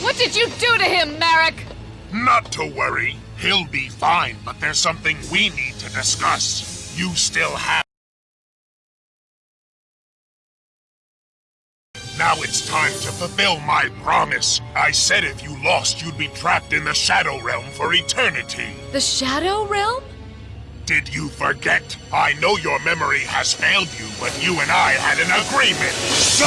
What did you do to him, Merrick? Not to worry. He'll be fine, but there's something we need to discuss. You still have... Now it's time to fulfill my promise. I said if you lost, you'd be trapped in the Shadow Realm for eternity. The Shadow Realm? Did you forget? I know your memory has failed you, but you and I had an agreement. So...